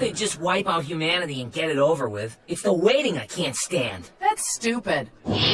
wish they'd just wipe out humanity and get it over with. It's the waiting I can't stand. That's stupid.